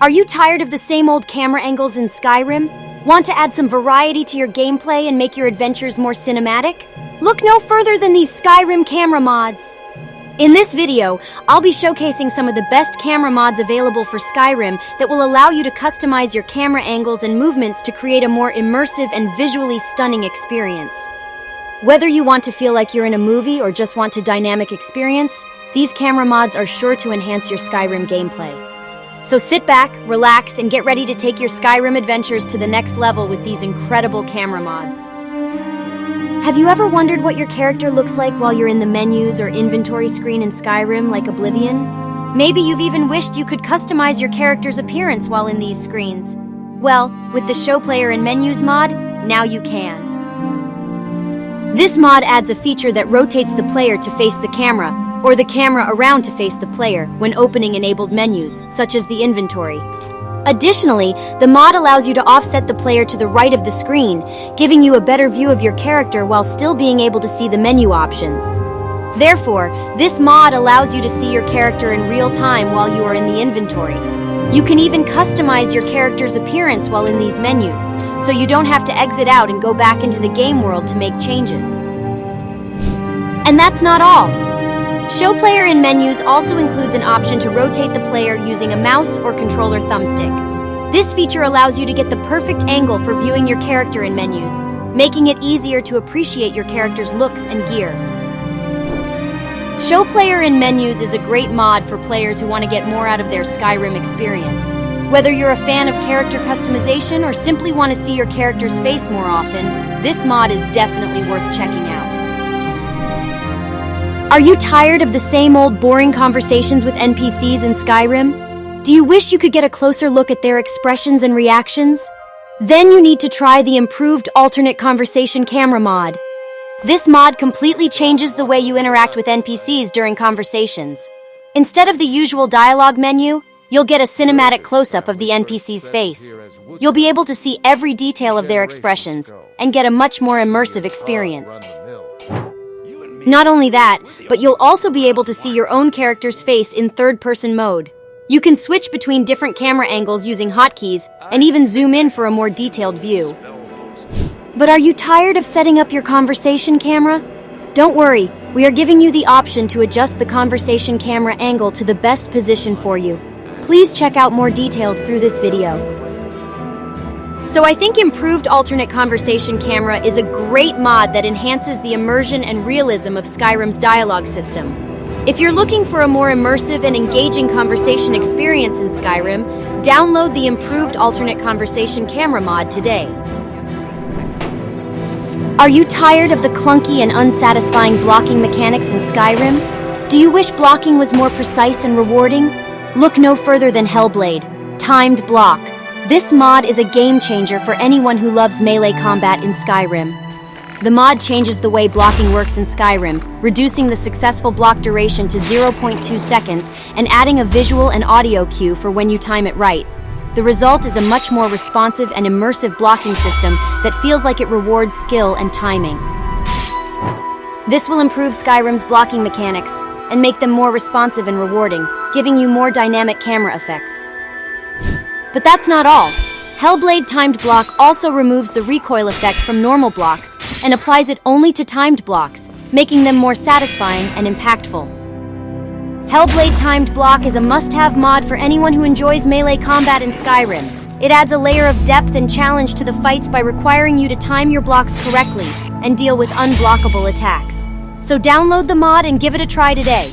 Are you tired of the same old camera angles in Skyrim? Want to add some variety to your gameplay and make your adventures more cinematic? Look no further than these Skyrim camera mods. In this video, I'll be showcasing some of the best camera mods available for Skyrim that will allow you to customize your camera angles and movements to create a more immersive and visually stunning experience. Whether you want to feel like you're in a movie or just want a dynamic experience, these camera mods are sure to enhance your Skyrim gameplay. So sit back, relax, and get ready to take your Skyrim adventures to the next level with these incredible camera mods. Have you ever wondered what your character looks like while you're in the menus or inventory screen in Skyrim like Oblivion? Maybe you've even wished you could customize your character's appearance while in these screens. Well, with the Show Player in Menus mod, now you can. This mod adds a feature that rotates the player to face the camera, or the camera around to face the player when opening enabled menus, such as the inventory. Additionally, the mod allows you to offset the player to the right of the screen, giving you a better view of your character while still being able to see the menu options. Therefore, this mod allows you to see your character in real time while you are in the inventory. You can even customize your character's appearance while in these menus, so you don't have to exit out and go back into the game world to make changes. And that's not all. Show Player in menus also includes an option to rotate the player using a mouse or controller thumbstick. This feature allows you to get the perfect angle for viewing your character in menus, making it easier to appreciate your character's looks and gear. Show Player in Menus is a great mod for players who want to get more out of their Skyrim experience. Whether you're a fan of character customization or simply want to see your character's face more often, this mod is definitely worth checking out. Are you tired of the same old boring conversations with NPCs in Skyrim? Do you wish you could get a closer look at their expressions and reactions? Then you need to try the improved alternate conversation camera mod. This mod completely changes the way you interact with NPCs during conversations. Instead of the usual dialogue menu, you'll get a cinematic close-up of the NPC's face. You'll be able to see every detail of their expressions and get a much more immersive experience. Not only that, but you'll also be able to see your own character's face in third-person mode. You can switch between different camera angles using hotkeys and even zoom in for a more detailed view. But are you tired of setting up your conversation camera? Don't worry, we are giving you the option to adjust the conversation camera angle to the best position for you. Please check out more details through this video. So I think improved alternate conversation camera is a great mod that enhances the immersion and realism of Skyrim's dialogue system. If you're looking for a more immersive and engaging conversation experience in Skyrim, download the improved alternate conversation camera mod today. Are you tired of the clunky and unsatisfying blocking mechanics in Skyrim? Do you wish blocking was more precise and rewarding? Look no further than Hellblade, Timed Block. This mod is a game changer for anyone who loves melee combat in Skyrim. The mod changes the way blocking works in Skyrim, reducing the successful block duration to 0.2 seconds and adding a visual and audio cue for when you time it right. The result is a much more responsive and immersive blocking system that feels like it rewards skill and timing. This will improve Skyrim's blocking mechanics and make them more responsive and rewarding, giving you more dynamic camera effects. But that's not all. Hellblade Timed Block also removes the recoil effect from normal blocks and applies it only to timed blocks, making them more satisfying and impactful. Hellblade Timed Block is a must-have mod for anyone who enjoys melee combat in Skyrim. It adds a layer of depth and challenge to the fights by requiring you to time your blocks correctly and deal with unblockable attacks. So download the mod and give it a try today.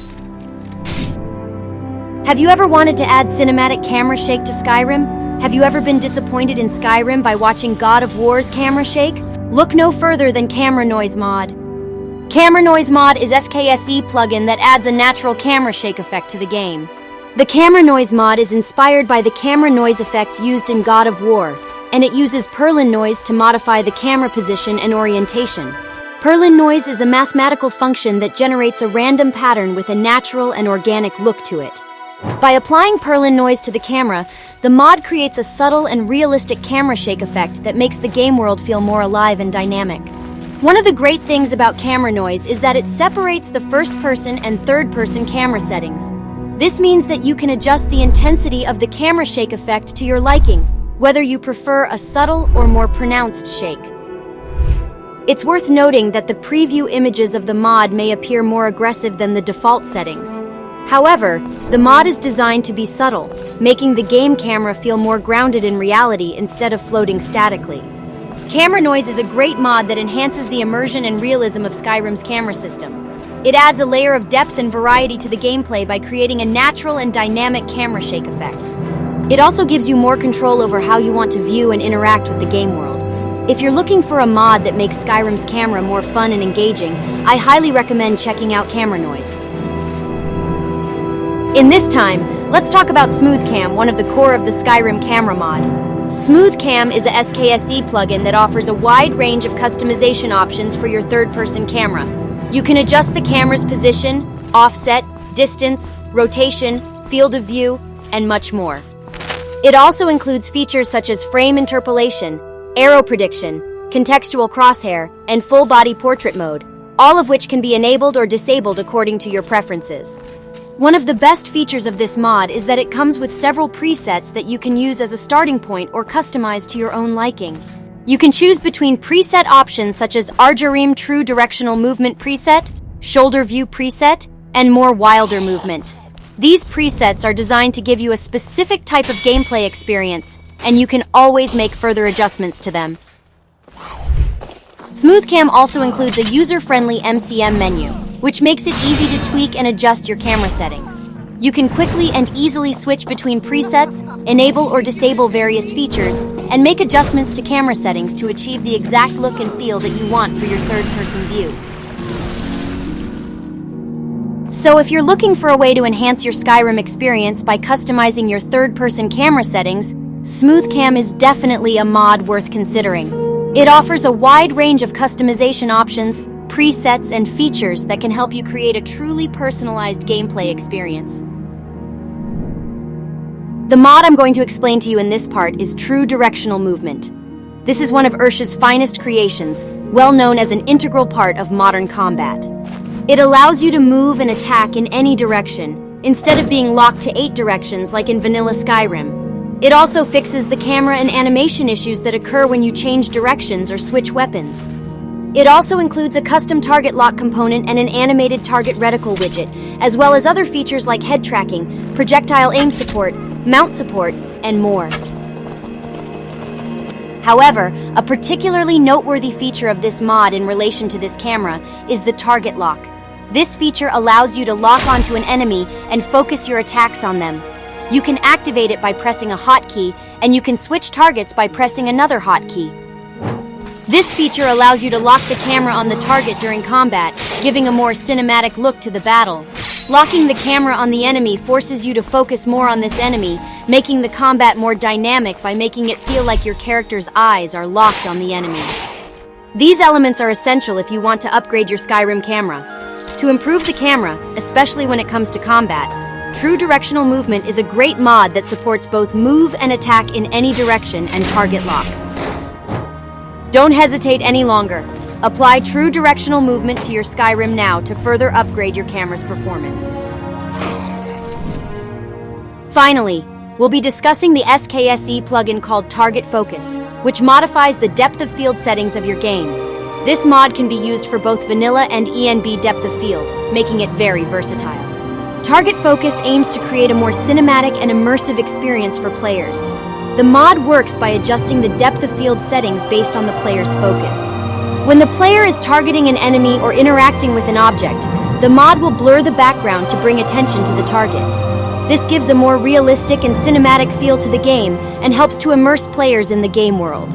Have you ever wanted to add cinematic camera shake to Skyrim? Have you ever been disappointed in Skyrim by watching God of War's camera shake? Look no further than Camera Noise mod. Camera Noise Mod is SKSE plugin that adds a natural camera shake effect to the game. The Camera Noise mod is inspired by the camera noise effect used in God of War, and it uses Perlin noise to modify the camera position and orientation. Perlin noise is a mathematical function that generates a random pattern with a natural and organic look to it. By applying Perlin noise to the camera, the mod creates a subtle and realistic camera shake effect that makes the game world feel more alive and dynamic. One of the great things about camera noise is that it separates the first person and third person camera settings. This means that you can adjust the intensity of the camera shake effect to your liking, whether you prefer a subtle or more pronounced shake. It's worth noting that the preview images of the mod may appear more aggressive than the default settings. However, the mod is designed to be subtle, making the game camera feel more grounded in reality instead of floating statically. Camera Noise is a great mod that enhances the immersion and realism of Skyrim's camera system. It adds a layer of depth and variety to the gameplay by creating a natural and dynamic camera shake effect. It also gives you more control over how you want to view and interact with the game world. If you're looking for a mod that makes Skyrim's camera more fun and engaging, I highly recommend checking out Camera Noise. In this time, let's talk about SmoothCam, one of the core of the Skyrim camera mod. SmoothCam is a SKSE plugin that offers a wide range of customization options for your third-person camera. You can adjust the camera's position, offset, distance, rotation, field of view, and much more. It also includes features such as frame interpolation, arrow prediction, contextual crosshair, and full body portrait mode, all of which can be enabled or disabled according to your preferences. One of the best features of this mod is that it comes with several presets that you can use as a starting point or customize to your own liking. You can choose between preset options such as Argyrim True Directional Movement preset, Shoulder View preset, and more wilder movement. These presets are designed to give you a specific type of gameplay experience, and you can always make further adjustments to them. SmoothCam also includes a user-friendly MCM menu, which makes it easy to tweak and adjust your camera settings. You can quickly and easily switch between presets, enable or disable various features, and make adjustments to camera settings to achieve the exact look and feel that you want for your third-person view. So if you're looking for a way to enhance your Skyrim experience by customizing your third-person camera settings, SmoothCam is definitely a mod worth considering. It offers a wide range of customization options, presets, and features that can help you create a truly personalized gameplay experience. The mod I'm going to explain to you in this part is True Directional Movement. This is one of Ershin's finest creations, well known as an integral part of modern combat. It allows you to move and attack in any direction, instead of being locked to eight directions like in vanilla Skyrim. It also fixes the camera and animation issues that occur when you change directions or switch weapons. It also includes a custom target lock component and an animated target reticle widget, as well as other features like head tracking, projectile aim support, mount support, and more. However, a particularly noteworthy feature of this mod in relation to this camera is the target lock. This feature allows you to lock onto an enemy and focus your attacks on them, you can activate it by pressing a hotkey, and you can switch targets by pressing another hotkey. This feature allows you to lock the camera on the target during combat, giving a more cinematic look to the battle. Locking the camera on the enemy forces you to focus more on this enemy, making the combat more dynamic by making it feel like your character's eyes are locked on the enemy. These elements are essential if you want to upgrade your Skyrim camera. To improve the camera, especially when it comes to combat, True Directional Movement is a great mod that supports both move and attack in any direction and target lock. Don't hesitate any longer. Apply True Directional Movement to your Skyrim now to further upgrade your camera's performance. Finally, we'll be discussing the SKSE plugin called Target Focus, which modifies the depth of field settings of your game. This mod can be used for both vanilla and ENB depth of field, making it very versatile. Target Focus aims to create a more cinematic and immersive experience for players. The mod works by adjusting the depth of field settings based on the player's focus. When the player is targeting an enemy or interacting with an object, the mod will blur the background to bring attention to the target. This gives a more realistic and cinematic feel to the game and helps to immerse players in the game world.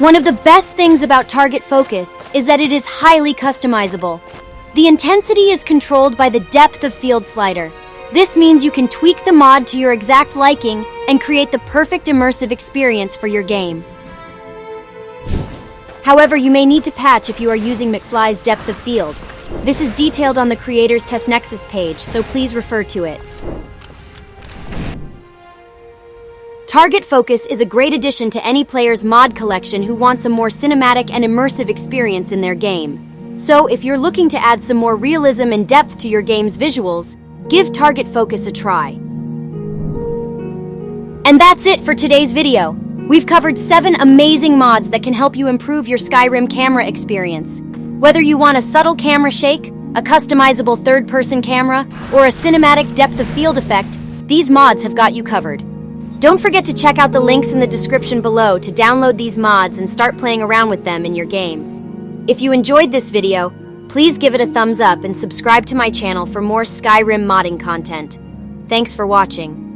One of the best things about Target Focus is that it is highly customizable. The intensity is controlled by the depth of field slider. This means you can tweak the mod to your exact liking and create the perfect immersive experience for your game. However, you may need to patch if you are using McFly's depth of field. This is detailed on the creator's Test Nexus page, so please refer to it. Target Focus is a great addition to any player's mod collection who wants a more cinematic and immersive experience in their game. So, if you're looking to add some more realism and depth to your game's visuals, give target focus a try. And that's it for today's video. We've covered seven amazing mods that can help you improve your Skyrim camera experience. Whether you want a subtle camera shake, a customizable third person camera, or a cinematic depth of field effect, these mods have got you covered. Don't forget to check out the links in the description below to download these mods and start playing around with them in your game. If you enjoyed this video, please give it a thumbs up and subscribe to my channel for more Skyrim modding content. Thanks for watching.